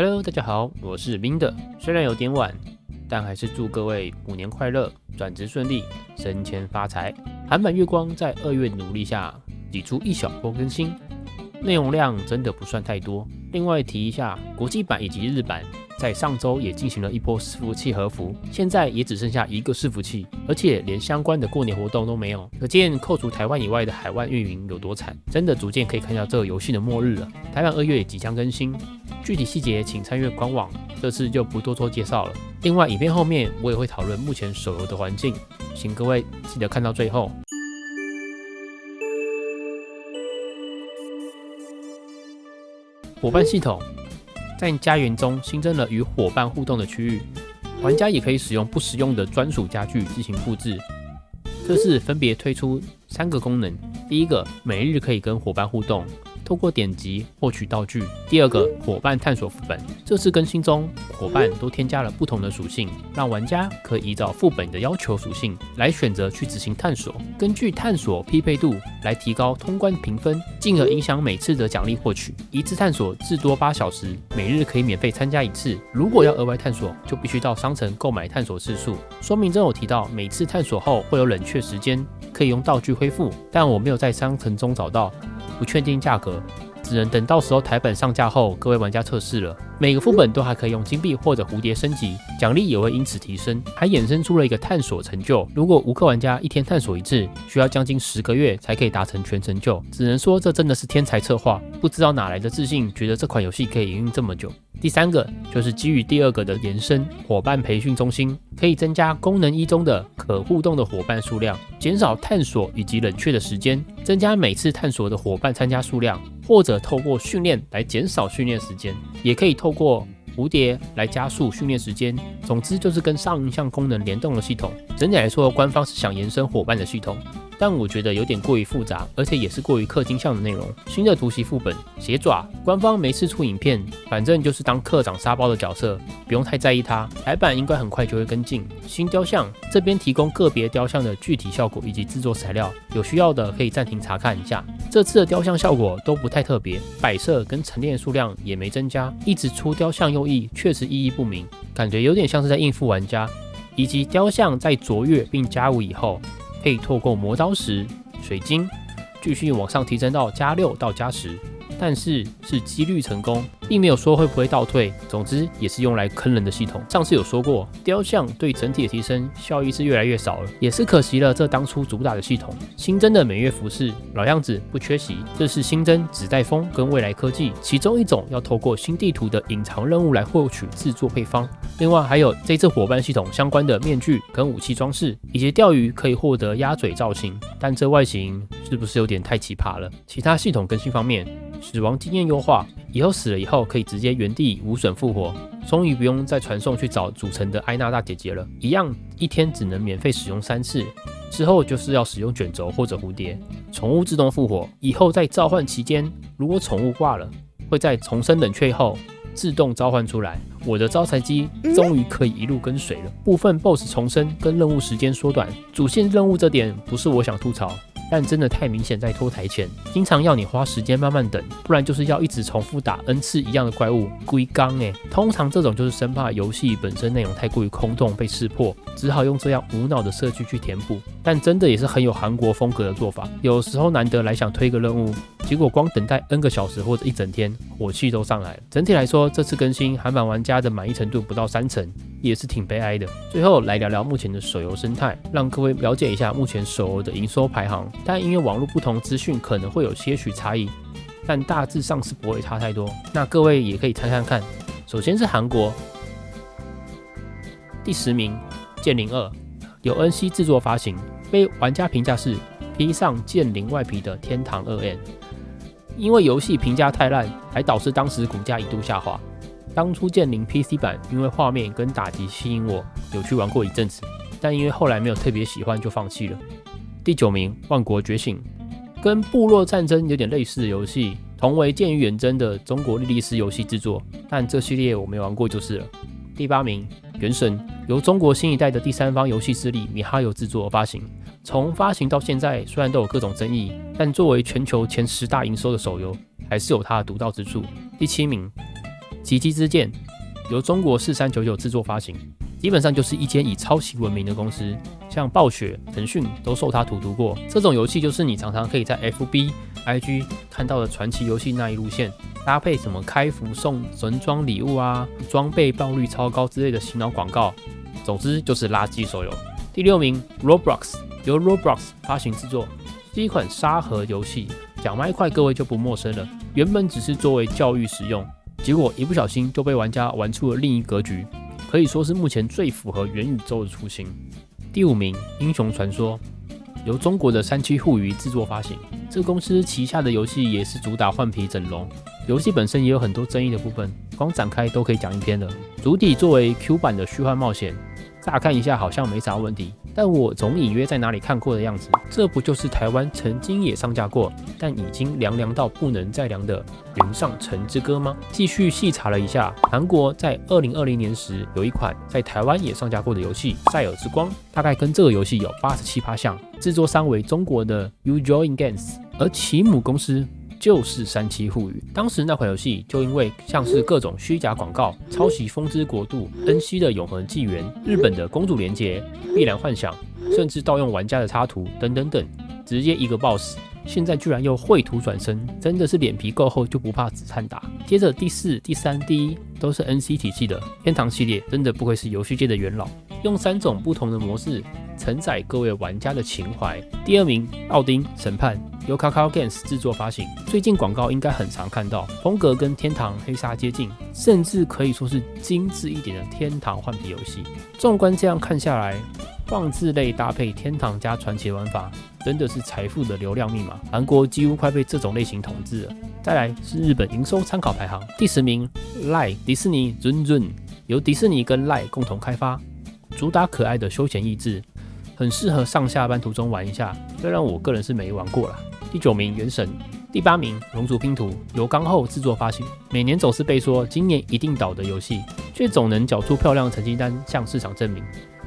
Hello，大家好，我是冰的。虽然有点晚，但还是祝各位虎年快乐，转职顺利，升迁发财。韩版月光在二月努力下挤出一小波更新，内容量真的不算太多。另外提一下，国际版以及日版。在上周也进行了一波伺服器合服，现在也只剩下一个伺服器，而且连相关的过年活动都没有，可见扣除台湾以外的海外运营有多惨，真的逐渐可以看到这个游戏的末日了。台版二月也即将更新，具体细节请参阅官网，这次就不多做介绍了。另外，影片后面我也会讨论目前手游的环境，请各位记得看到最后。伙伴系统。在家园中新增了与伙伴互动的区域，玩家也可以使用不实用的专属家具进行布置。这次分别推出三个功能，第一个每日可以跟伙伴互动。透过点击获取道具。第二个伙伴探索副本，这次更新中，伙伴都添加了不同的属性，让玩家可以依照副本的要求属性来选择去执行探索，根据探索匹配度来提高通关评分，进而影响每次的奖励获取。一次探索至多八小时，每日可以免费参加一次。如果要额外探索，就必须到商城购买探索次数。说明中有提到，每次探索后会有冷却时间，可以用道具恢复，但我没有在商城中找到。不确定价格，只能等到时候台本上架后，各位玩家测试了。每个副本都还可以用金币或者蝴蝶升级，奖励也会因此提升。还衍生出了一个探索成就，如果无氪玩家一天探索一次，需要将近十个月才可以达成全成就。只能说这真的是天才策划，不知道哪来的自信，觉得这款游戏可以营运这么久。第三个就是基于第二个的延伸，伙伴培训中心可以增加功能一中的可互动的伙伴数量，减少探索以及冷却的时间，增加每次探索的伙伴参加数量，或者透过训练来减少训练时间，也可以透过蝴蝶来加速训练时间。总之就是跟上一项功能联动的系统。整体来说，官方是想延伸伙伴的系统。但我觉得有点过于复杂，而且也是过于氪金项的内容。新的突袭副本鞋爪，官方没次出影片，反正就是当课长沙包的角色，不用太在意它。台版应该很快就会跟进。新雕像这边提供个别雕像的具体效果以及制作材料，有需要的可以暂停查看一下。这次的雕像效果都不太特别，摆设跟陈列数量也没增加，一直出雕像右翼确实意义不明，感觉有点像是在应付玩家。以及雕像在卓越并加五以后。可以透过磨刀石、水晶继续往上提升到加六到加十，但是是几率成功。并没有说会不会倒退，总之也是用来坑人的系统。上次有说过，雕像对整体的提升效益是越来越少了，也是可惜了。这当初主打的系统，新增的每月服饰老样子不缺席。这是新增纸袋风跟未来科技，其中一种要透过新地图的隐藏任务来获取制作配方。另外还有这次伙伴系统相关的面具跟武器装饰，以及钓鱼可以获得鸭嘴造型，但这外形是不是有点太奇葩了？其他系统更新方面，死亡经验优化。以后死了以后可以直接原地无损复活，终于不用再传送去找主城的艾娜大姐姐了。一样一天只能免费使用三次，之后就是要使用卷轴或者蝴蝶。宠物自动复活，以后在召唤期间，如果宠物挂了，会在重生冷却后自动召唤出来。我的招财机终于可以一路跟随了。部分 BOSS 重生跟任务时间缩短，主线任务这点不是我想吐槽。但真的太明显，在拖台前，经常要你花时间慢慢等，不然就是要一直重复打 n 次一样的怪物，龟缸哎。通常这种就是生怕游戏本身内容太过于空洞被识破，只好用这样无脑的设计去填补。但真的也是很有韩国风格的做法，有时候难得来想推个任务，结果光等待 n 个小时或者一整天，火气都上来了。整体来说，这次更新韩版玩家的满意程度不到三成。也是挺悲哀的。最后来聊聊目前的手游生态，让各位了解一下目前手游的营收排行。但因为网络不同，资讯可能会有些许差异，但大致上是不会差太多。那各位也可以猜猜看。首先是韩国，第十名《剑灵二》，由 NC 制作发行，被玩家评价是披上剑灵外皮的天堂二 N。因为游戏评价太烂，还导致当时股价一度下滑。当初剑灵 PC 版因为画面跟打击吸引我，有去玩过一阵子，但因为后来没有特别喜欢就放弃了。第九名《万国觉醒》，跟部落战争有点类似的游戏，同为剑与远征的中国莉莉丝游戏制作，但这系列我没玩过就是了。第八名《原神》，由中国新一代的第三方游戏势力米哈游制作发行，从发行到现在虽然都有各种争议，但作为全球前十大营收的手游，还是有它的独到之处。第七名。奇迹之剑由中国四三九九制作发行，基本上就是一间以抄袭闻名的公司，像暴雪、腾讯都受它荼毒过。这种游戏就是你常常可以在 FB、IG 看到的传奇游戏那一路线，搭配什么开服送神装礼物啊、装备爆率超高之类的洗脑广告，总之就是垃圾手游。第六名，Roblox 由 Roblox 发行制作，是一款沙盒游戏。讲麦块，各位就不陌生了。原本只是作为教育使用，结果一不小心就被玩家玩出了另一格局，可以说是目前最符合元宇宙的雏形。第五名，《英雄传说》由中国的三七互娱制作发行，这公司旗下的游戏也是主打换皮整容，游戏本身也有很多争议的部分，光展开都可以讲一篇了。主体作为 Q 版的虚幻冒险。乍看一下好像没啥问题，但我总隐约在哪里看过的样子。这不就是台湾曾经也上架过，但已经凉凉到不能再凉的《云上城之歌》吗？继续细查了一下，韩国在二零二零年时有一款在台湾也上架过的游戏《塞尔之光》，大概跟这个游戏有八十七趴像，制作商为中国的 Ujoin Games，而其母公司。就是三七互娱，当时那款游戏就因为像是各种虚假广告、抄袭《风之国度》、恩熙的《永恒纪元》、日本的《公主连结》、《碧蓝幻想》，甚至盗用玩家的插图等等等，直接一个 boss。现在居然又绘图转身，真的是脸皮够厚就不怕子弹打。接着第四、第三、第一都是 NC 体系的天堂系列，真的不愧是游戏界的元老，用三种不同的模式承载各位玩家的情怀。第二名，奥丁审判。由 Kakao Games 制作发行，最近广告应该很常看到，风格跟天堂黑鲨接近，甚至可以说是精致一点的天堂换皮游戏。纵观这样看下来，放置类搭配天堂加传奇玩法，真的是财富的流量密码。韩国几乎快被这种类型统治了。再来是日本营收参考排行第十名，赖迪士尼 Run Run，由迪士尼跟赖共同开发，主打可爱的休闲益智，很适合上下班途中玩一下。虽然我个人是没玩过啦。第九名《原神》，第八名《龙族拼图》，由刚后制作发行。每年总是被说今年一定倒的游戏，却总能缴出漂亮成绩单向市场证明。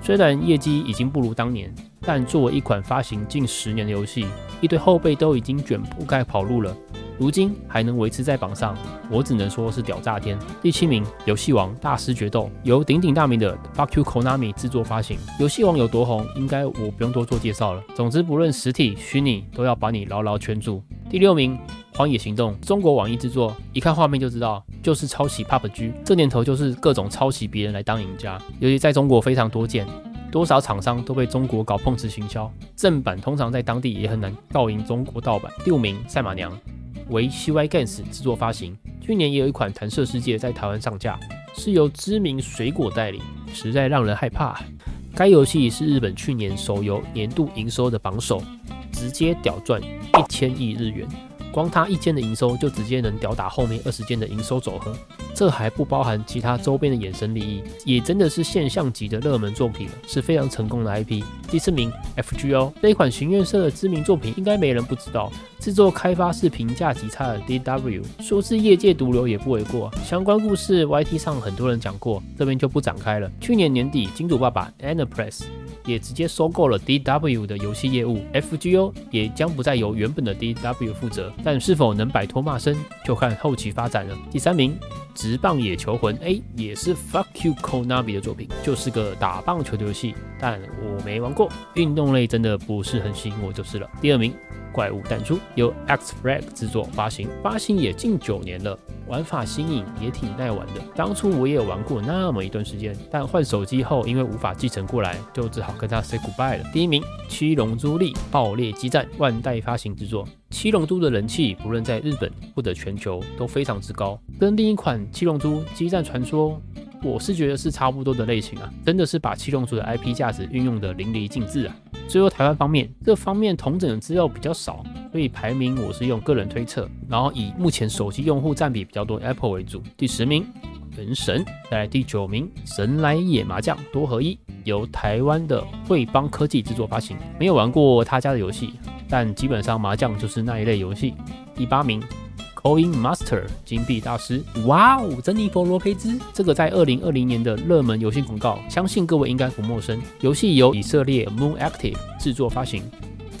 虽然业绩已经不如当年，但作为一款发行近十年的游戏，一堆后辈都已经卷铺盖跑路了。如今还能维持在榜上，我只能说是屌炸天。第七名，游戏王大师决斗，由鼎鼎大名的 Fuck You Konami 制作发行。游戏王有多红，应该我不用多做介绍了。总之，不论实体、虚拟，都要把你牢牢圈住。第六名，荒野行动，中国网易制作，一看画面就知道就是抄袭 PUBG。这年头就是各种抄袭别人来当赢家，尤其在中国非常多见，多少厂商都被中国搞碰瓷行销，正版通常在当地也很难告赢中国盗版。第五名，赛马娘。为 CY Games 制作发行，去年也有一款弹射世界在台湾上架，是由知名水果代理，实在让人害怕。该游戏是日本去年手游年度营收的榜首，直接屌赚一千亿日元。光它一间的营收就直接能吊打后面二十间的营收总和，这还不包含其他周边的衍生利益，也真的是现象级的热门作品了，是非常成功的 IP。第四名，FGO 这一款行院社的知名作品，应该没人不知道。制作开发是评价极差的 DW，说是业界毒瘤也不为过。相关故事 YT 上很多人讲过，这边就不展开了。去年年底，金主爸爸 Enterprise。也直接收购了 DW 的游戏业务，FGO 也将不再由原本的 DW 负责，但是否能摆脱骂声，就看后期发展了。第三名，直棒野球魂 A 也是 Fuck You Konami 的作品，就是个打棒球的游戏，但我没玩过，运动类真的不是很吸引我就是了。第二名。怪物弹珠由 X Flag 制作发行，发行也近九年了，玩法新颖，也挺耐玩的。当初我也玩过那么一段时间，但换手机后，因为无法继承过来，就只好跟他 say goodbye 了。第一名，七龙珠力爆裂激战万代发行制作，七龙珠的人气不论在日本或者全球都非常之高，跟另一款七龙珠激战传说。我是觉得是差不多的类型啊，真的是把七龙珠的 IP 价值运用的淋漓尽致啊。最后台湾方面，这方面同整的资料比较少，所以排名我是用个人推测，然后以目前手机用户占比比较多 Apple 为主。第十名，原神，在第九名，神来野麻将多合一，由台湾的汇邦科技制作发行，没有玩过他家的游戏，但基本上麻将就是那一类游戏。第八名。Coin Master 金币大师，哇哦，珍妮佛罗佩兹，这个在二零二零年的热门游戏广告，相信各位应该不陌生。游戏由以色列 Moon Active 制作发行，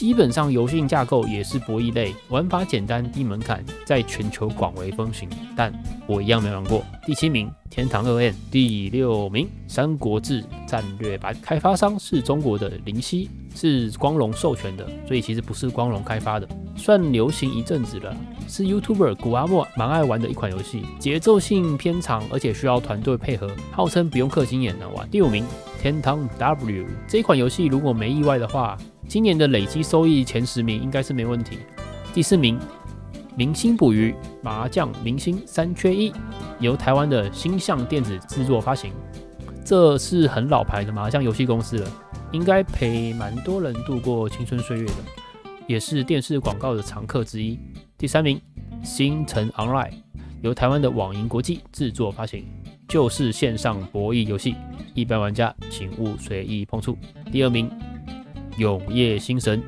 基本上游戏架构也是博弈类，玩法简单低门槛，在全球广为风行。但我一样没玩过。第七名，天堂二 N；第六名，三国志战略版，开发商是中国的灵犀，是光荣授权的，所以其实不是光荣开发的，算流行一阵子了。是 YouTuber 古阿莫蛮爱玩的一款游戏，节奏性偏长，而且需要团队配合，号称不用氪金也能玩。第五名，天堂 W 这一款游戏，如果没意外的话。今年的累积收益前十名应该是没问题。第四名，明星捕鱼麻将明星三缺一，由台湾的星象电子制作发行。这是很老牌的麻将游戏公司了，应该陪蛮多人度过青春岁月的，也是电视广告的常客之一。第三名，星辰 Online 由台湾的网银国际制作发行，就是线上博弈游戏，一般玩家请勿随意碰触。第二名。永夜星神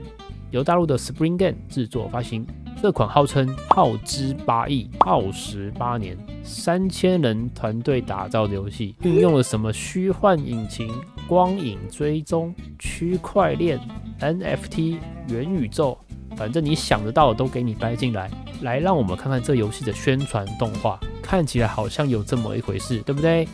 由大陆的 Spring Game 制作发行，这款号称耗资八亿、耗时八年、三千人团队打造的游戏，运用了什么虚幻引擎、光影追踪、区块链、NFT、元宇宙，反正你想得到的都给你掰进来。来，让我们看看这游戏的宣传动画，看起来好像有这么一回事，对不对？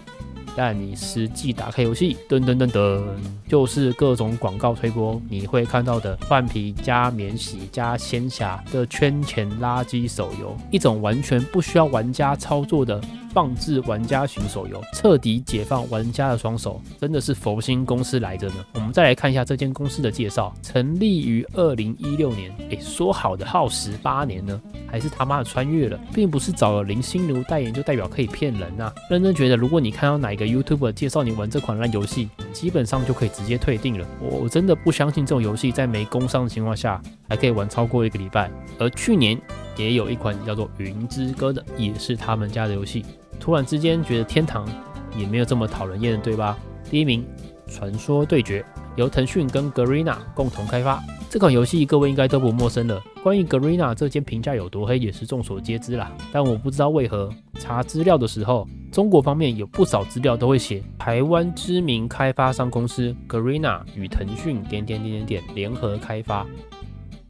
但你实际打开游戏，噔噔噔噔，就是各种广告推波，你会看到的换皮加免洗加仙侠的圈钱垃圾手游，一种完全不需要玩家操作的。放置玩家型手游，彻底解放玩家的双手，真的是佛心公司来着呢。我们再来看一下这间公司的介绍，成立于二零一六年。诶，说好的耗时八年呢？还是他妈的穿越了？并不是找了林心如代言就代表可以骗人呐。认真觉得，如果你看到哪一个 YouTuber 介绍你玩这款烂游戏，基本上就可以直接退订了。我真的不相信这种游戏在没工伤的情况下还可以玩超过一个礼拜。而去年。也有一款叫做《云之歌》的，也是他们家的游戏。突然之间觉得天堂也没有这么讨人厌，对吧？第一名，《传说对决》由腾讯跟 Garena 共同开发。这款游戏各位应该都不陌生了。关于 Garena 这间评价有多黑，也是众所皆知啦。但我不知道为何查资料的时候，中国方面有不少资料都会写台湾知名开发商公司 Garena 与腾讯点点点点点联合开发。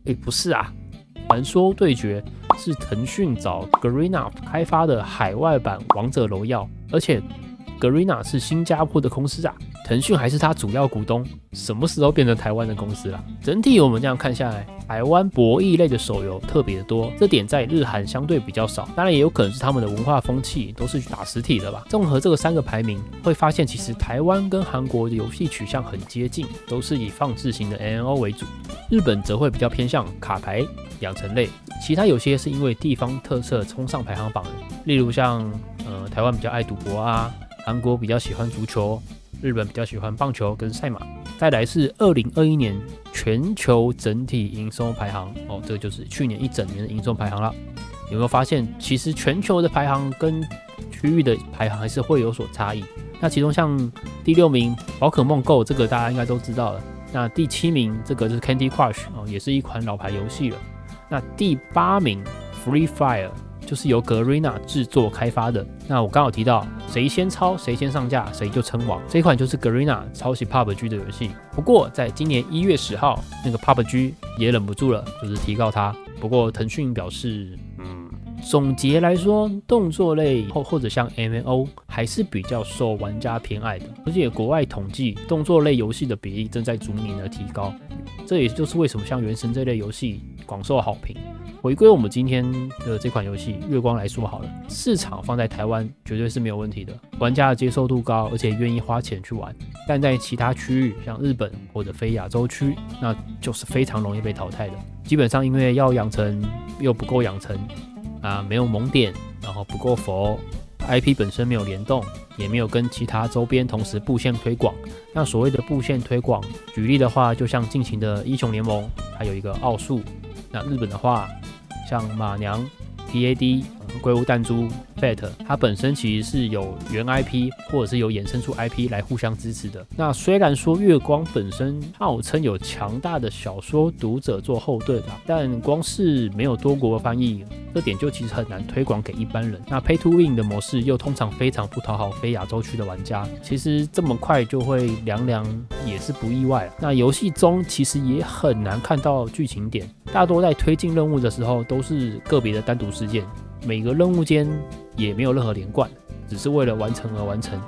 诶，不是啊。传说对决是腾讯找 Garena 开发的海外版王者荣耀，而且 Garena 是新加坡的公司啊。腾讯还是他主要股东，什么时候变成台湾的公司了？整体我们这样看下来，台湾博弈类的手游特别的多，这点在日韩相对比较少。当然也有可能是他们的文化风气都是打实体的吧。综合这个三个排名，会发现其实台湾跟韩国的游戏取向很接近，都是以放置型的 N O 为主。日本则会比较偏向卡牌养成类，其他有些是因为地方特色冲上排行榜的，例如像呃台湾比较爱赌博啊，韩国比较喜欢足球。日本比较喜欢棒球跟赛马，再来是二零二一年全球整体营收排行哦，这个就是去年一整年的营收排行了。有没有发现，其实全球的排行跟区域的排行还是会有所差异？那其中像第六名宝可梦 Go 这个大家应该都知道了，那第七名这个就是 Candy Crush 哦，也是一款老牌游戏了。那第八名 Free Fire。就是由格瑞娜制作开发的。那我刚好提到，谁先抄谁先上架，谁就称王。这款就是格瑞娜抄袭 PUBG 的游戏。不过在今年一月十号，那个 PUBG 也忍不住了，就是提告他。不过腾讯表示，嗯，总结来说，动作类或或者像 MMO 还是比较受玩家偏爱的。而且国外统计，动作类游戏的比例正在逐年的提高。这也就是为什么像原神这类游戏广受好评。回归我们今天的这款游戏《月光》来说好了，市场放在台湾绝对是没有问题的，玩家的接受度高，而且愿意花钱去玩。但在其他区域，像日本或者非亚洲区，那就是非常容易被淘汰的。基本上因为要养成又不够养成啊，没有萌点，然后不够佛，IP 本身没有联动，也没有跟其他周边同时布线推广。那所谓的布线推广，举例的话，就像近期的英雄联盟，还有一个奥数。那日本的话。像马娘、dad。鬼屋、弹珠 Fat 它本身其实是有原 IP 或者是有衍生出 IP 来互相支持的。那虽然说月光本身号称有强大的小说读者做后盾啊，但光是没有多国翻译，这点就其实很难推广给一般人。那 Pay to Win 的模式又通常非常不讨好非亚洲区的玩家，其实这么快就会凉凉也是不意外。那游戏中其实也很难看到剧情点，大多在推进任务的时候都是个别的单独事件，每个任务间也没有任何连贯，只是为了完成而完成。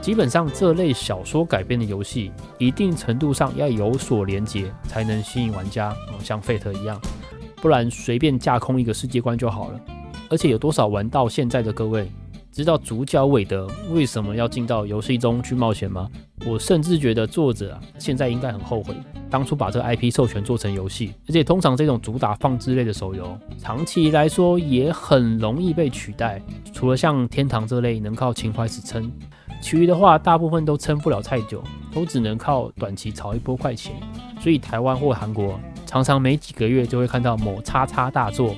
基本上这类小说改编的游戏，一定程度上要有所连接，才能吸引玩家，像 Fate 一样，不然随便架空一个世界观就好了。而且有多少玩到现在的各位，知道主角韦德为什么要进到游戏中去冒险吗？我甚至觉得作者啊，现在应该很后悔当初把这个 IP 授权做成游戏。而且通常这种主打放置类的手游，长期来说也很容易被取代。除了像天堂这类能靠情怀支撑，其余的话大部分都撑不了太久，都只能靠短期炒一波快钱。所以台湾或韩国常常没几个月就会看到某叉叉大作，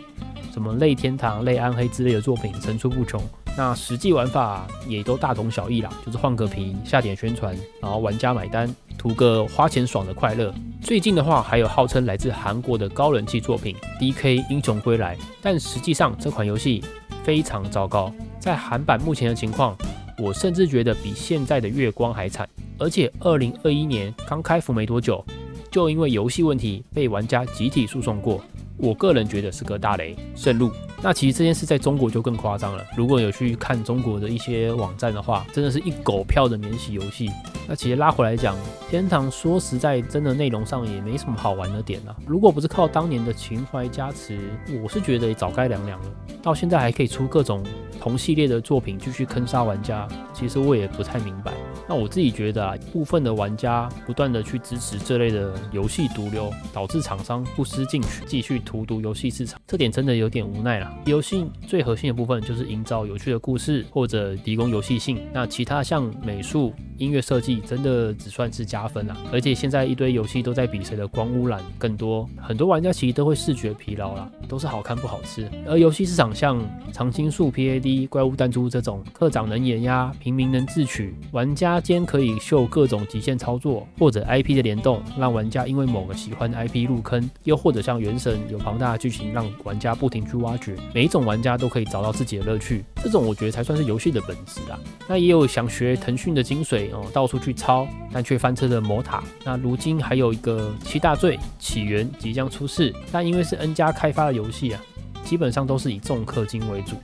什么类天堂、类暗黑之类的作品层出不穷。那实际玩法也都大同小异啦，就是换个皮下点宣传，然后玩家买单，图个花钱爽的快乐。最近的话，还有号称来自韩国的高人气作品《D.K. 英雄归来》，但实际上这款游戏非常糟糕。在韩版目前的情况，我甚至觉得比现在的月光还惨。而且二零二一年刚开服没多久，就因为游戏问题被玩家集体诉讼过。我个人觉得是个大雷，慎入。那其实这件事在中国就更夸张了。如果有去看中国的一些网站的话，真的是一狗票的免洗游戏。那其实拉回来讲，天堂说实在，真的内容上也没什么好玩的点啊。如果不是靠当年的情怀加持，我是觉得早该凉凉了。到现在还可以出各种同系列的作品继续坑杀玩家，其实我也不太明白。那我自己觉得啊，部分的玩家不断的去支持这类的游戏毒瘤，导致厂商不思进取，继续荼毒游戏市场，这点真的有点无奈了。游戏最核心的部分就是营造有趣的故事或者提供游戏性，那其他像美术、音乐设计，真的只算是加分了。而且现在一堆游戏都在比谁的光污染更多，很多玩家其实都会视觉疲劳啦，都是好看不好吃。而游戏市场像常青树、PAD、怪物弹珠这种，科长能碾压，平民能自取，玩家。间可以秀各种极限操作，或者 IP 的联动，让玩家因为某个喜欢的 IP 入坑，又或者像原神有庞大的剧情，让玩家不停去挖掘，每一种玩家都可以找到自己的乐趣。这种我觉得才算是游戏的本质啊。那也有想学腾讯的精髓哦，到处去抄，但却翻车的魔塔。那如今还有一个七大罪起源即将出世，但因为是 N 加开发的游戏啊，基本上都是以重氪金为主。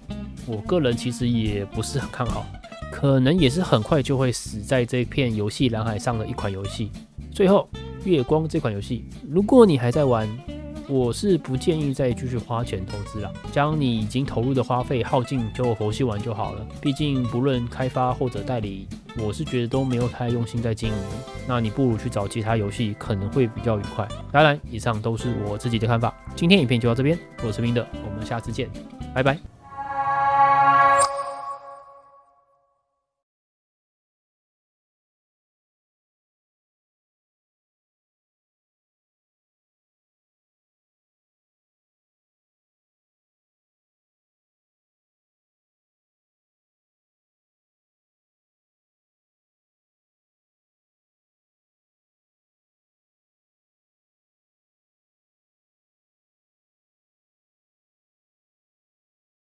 我个人其实也不是很看好。可能也是很快就会死在这片游戏蓝海上的一款游戏。最后，月光这款游戏，如果你还在玩，我是不建议再继续花钱投资了。将你已经投入的花费耗尽，就佛系玩就好了。毕竟不论开发或者代理，我是觉得都没有太用心在经营。那你不如去找其他游戏，可能会比较愉快。当然，以上都是我自己的看法。今天影片就到这边，我是明的，我们下次见，拜拜。